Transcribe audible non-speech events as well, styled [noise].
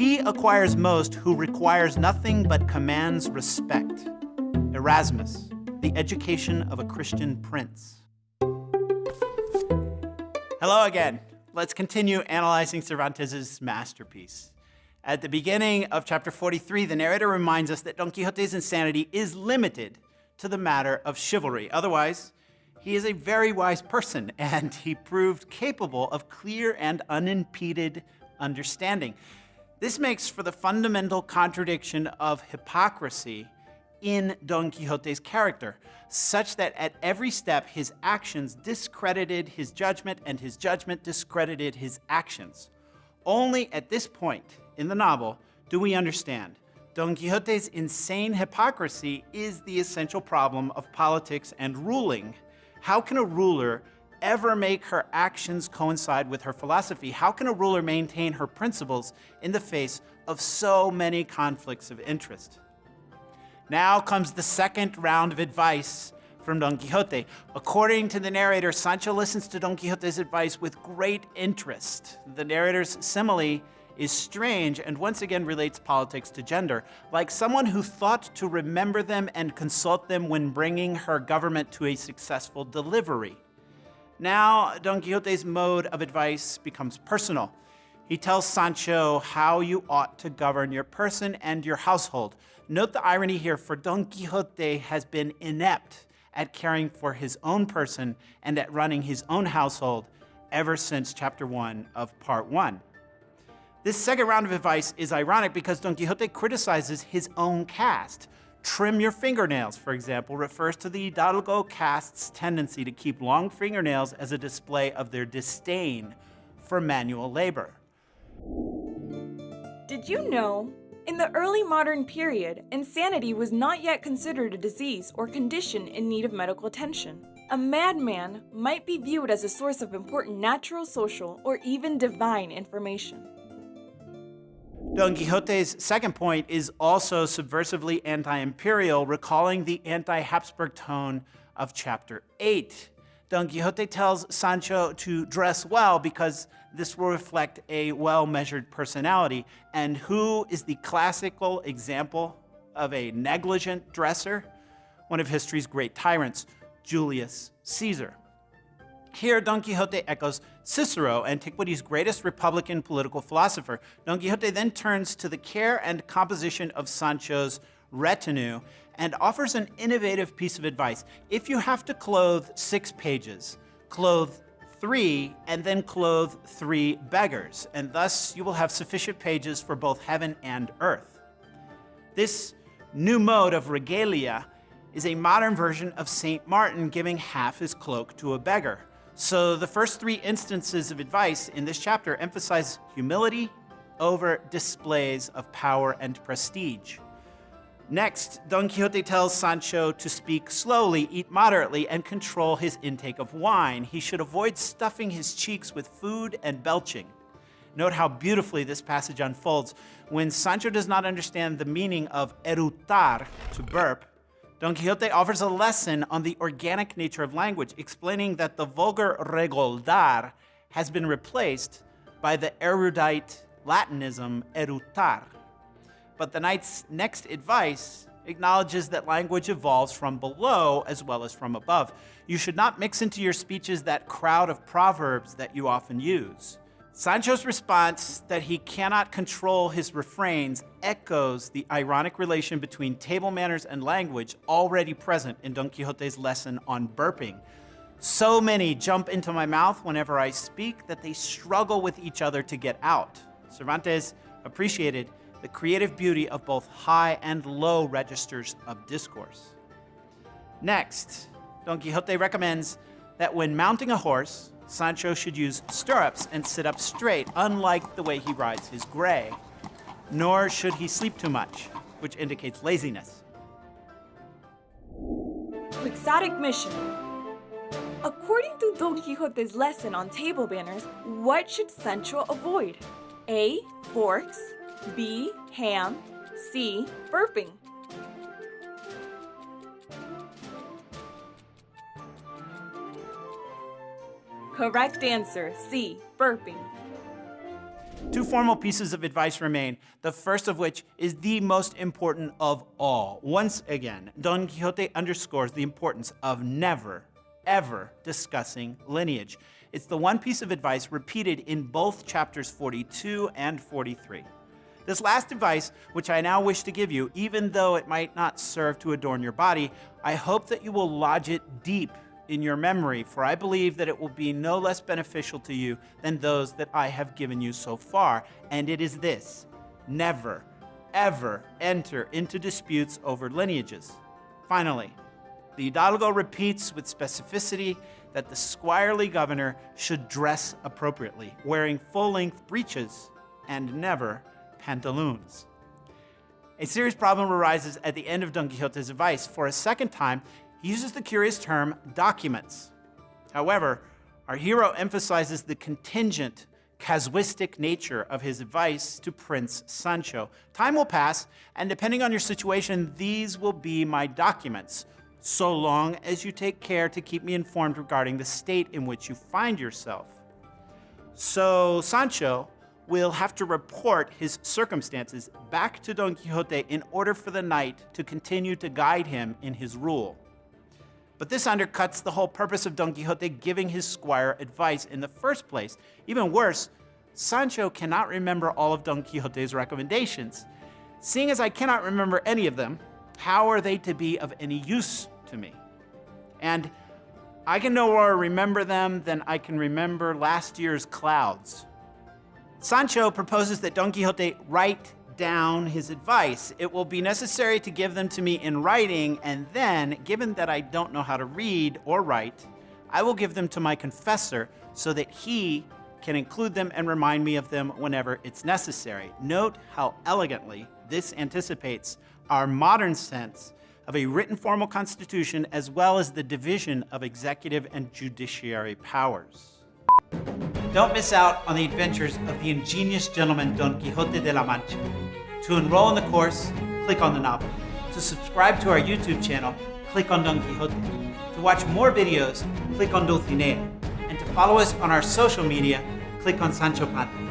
He acquires most who requires nothing but commands respect. Erasmus, The Education of a Christian Prince. Hello again. Let's continue analyzing Cervantes' masterpiece. At the beginning of chapter 43, the narrator reminds us that Don Quixote's insanity is limited to the matter of chivalry. Otherwise, he is a very wise person, [laughs] and he proved capable of clear and unimpeded understanding. This makes for the fundamental contradiction of hypocrisy in Don Quixote's character, such that at every step his actions discredited his judgment and his judgment discredited his actions. Only at this point in the novel do we understand Don Quixote's insane hypocrisy is the essential problem of politics and ruling. How can a ruler ever make her actions coincide with her philosophy? How can a ruler maintain her principles in the face of so many conflicts of interest? Now comes the second round of advice from Don Quixote. According to the narrator, Sancho listens to Don Quixote's advice with great interest. The narrator's simile is strange and once again relates politics to gender, like someone who thought to remember them and consult them when bringing her government to a successful delivery. Now, Don Quixote's mode of advice becomes personal. He tells Sancho how you ought to govern your person and your household. Note the irony here, for Don Quixote has been inept at caring for his own person and at running his own household ever since chapter 1 of part 1. This second round of advice is ironic because Don Quixote criticizes his own caste. Trim your fingernails, for example, refers to the Hidalgo caste's tendency to keep long fingernails as a display of their disdain for manual labor. Did you know? In the early modern period, insanity was not yet considered a disease or condition in need of medical attention. A madman might be viewed as a source of important natural, social, or even divine information. Don Quixote's second point is also subversively anti-imperial, recalling the anti-Habsburg tone of chapter 8. Don Quixote tells Sancho to dress well because this will reflect a well-measured personality. And who is the classical example of a negligent dresser? One of history's great tyrants, Julius Caesar. Here, Don Quixote echoes Cicero, antiquity's greatest republican political philosopher. Don Quixote then turns to the care and composition of Sancho's retinue and offers an innovative piece of advice. If you have to clothe six pages, clothe three and then clothe three beggars, and thus you will have sufficient pages for both heaven and earth. This new mode of regalia is a modern version of St. Martin giving half his cloak to a beggar. So the first three instances of advice in this chapter emphasize humility over displays of power and prestige. Next, Don Quixote tells Sancho to speak slowly, eat moderately, and control his intake of wine. He should avoid stuffing his cheeks with food and belching. Note how beautifully this passage unfolds. When Sancho does not understand the meaning of erutar, to burp, Don Quixote offers a lesson on the organic nature of language, explaining that the vulgar regoldar has been replaced by the erudite Latinism erutar. But the knight's next advice acknowledges that language evolves from below as well as from above. You should not mix into your speeches that crowd of proverbs that you often use. Sancho's response that he cannot control his refrains echoes the ironic relation between table manners and language already present in Don Quixote's lesson on burping. So many jump into my mouth whenever I speak that they struggle with each other to get out. Cervantes appreciated the creative beauty of both high and low registers of discourse. Next, Don Quixote recommends that when mounting a horse, Sancho should use stirrups and sit up straight, unlike the way he rides his gray. Nor should he sleep too much, which indicates laziness. Quixotic mission. According to Don Quixote's lesson on table manners, what should Sancho avoid? A. Forks. B. Ham. C. Burping. Correct answer, C, burping. Two formal pieces of advice remain, the first of which is the most important of all. Once again, Don Quixote underscores the importance of never, ever discussing lineage. It's the one piece of advice repeated in both chapters 42 and 43. This last advice, which I now wish to give you, even though it might not serve to adorn your body, I hope that you will lodge it deep in your memory, for I believe that it will be no less beneficial to you than those that I have given you so far. And it is this never, ever enter into disputes over lineages. Finally, the Hidalgo repeats with specificity that the squirely governor should dress appropriately, wearing full length breeches and never pantaloons. A serious problem arises at the end of Don Quixote's advice. For a second time, he uses the curious term documents. However, our hero emphasizes the contingent, casuistic nature of his advice to Prince Sancho. Time will pass, and depending on your situation, these will be my documents, so long as you take care to keep me informed regarding the state in which you find yourself. So Sancho will have to report his circumstances back to Don Quixote in order for the knight to continue to guide him in his rule. But this undercuts the whole purpose of Don Quixote giving his squire advice in the first place. Even worse, Sancho cannot remember all of Don Quixote's recommendations. Seeing as I cannot remember any of them, how are they to be of any use to me? And I can no more remember them than I can remember last year's clouds. Sancho proposes that Don Quixote write down his advice. It will be necessary to give them to me in writing, and then, given that I don't know how to read or write, I will give them to my confessor so that he can include them and remind me of them whenever it's necessary. Note how elegantly this anticipates our modern sense of a written formal constitution as well as the division of executive and judiciary powers. Don't miss out on the adventures of the ingenious gentleman Don Quixote de la Mancha. To enroll in the course, click on the novel. To subscribe to our YouTube channel, click on Don Quixote. To watch more videos, click on Dulcinea. And to follow us on our social media, click on Sancho Panza.